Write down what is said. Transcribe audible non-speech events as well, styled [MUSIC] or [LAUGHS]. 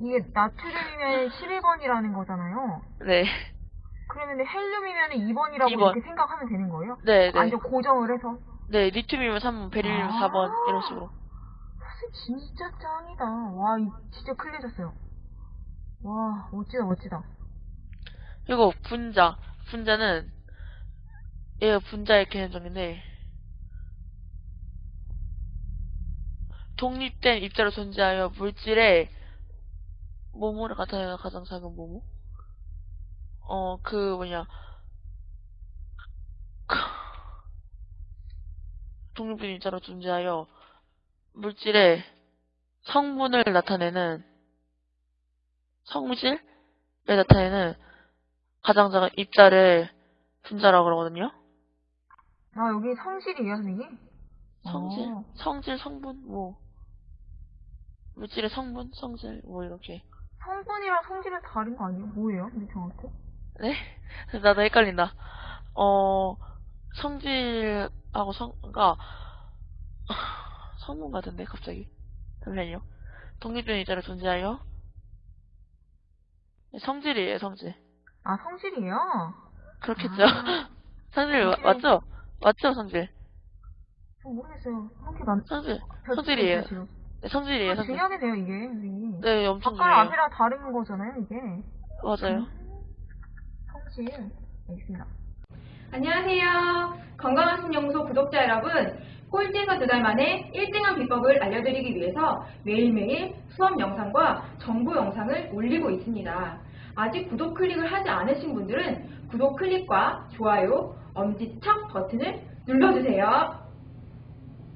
이게 나트륨이면 11번이라는 거잖아요. 네. 그러면 헬륨이면 2번이라고 2번. 이렇게 생각하면 되는 거예요? 네, 네. 완전 고정을 해서? 네, 리튬이면 3번, 베릴륨 아. 4번, 이런 식으로. 선생님 진짜 짱이다. 와, 이- 진짜 클리해졌어요. 와, 멋지다, 멋지다. 그리고 분자. 분자는, 얘가 분자의 개념적인데, 독립된 입자로 존재하여 물질의 모모를 나타내는 가장 작은 모모? 어, 그 뭐냐. [LAUGHS] 독립된 입자로 존재하여 물질의 성분을 나타내는 성질을 나타내는 가장 작은 입자를 분자라고 그러거든요. 아, 여기 성질이에요, 선생님? 성질, 어. 성질, 성분, 뭐 물질의 성분, 성질, 뭐 이렇게. 성분이랑 성질은 다른 거 아니에요? 뭐예요? 근데 정확히? 네? 나도 헷갈린다. 어, 성질하고 성가 성분 같은데 갑자기. 잠시만요. 독립된 입자로 존재하여 네, 성질이에요, 성질. 아, 성질이에요? 그렇겠죠. 아, [LAUGHS] 성질 마- 성질. 맞죠? 맞죠, 성질. 저 모르겠어요. 성질 맞, 성질. 별- 성질이에요. 성질이에요, 아, 성질. 중요하네요, 이게, 선생님. 네, 엄청 아까 중요해요. 앞이랑 다른 거잖아요, 이게. 맞아요. 성질. 알겠습니다. 안녕하세요. 건강한 신연구소 구독자 여러분. 꼴찌에서 두 달 만에 1등한 비법을 알려드리기 위해서 매일매일 수업 영상과 정보 영상을 올리고 있습니다. 아직 구독 클릭을 하지 않으신 분들은 구독 클릭과 좋아요, 엄지척 버튼을 눌러주세요.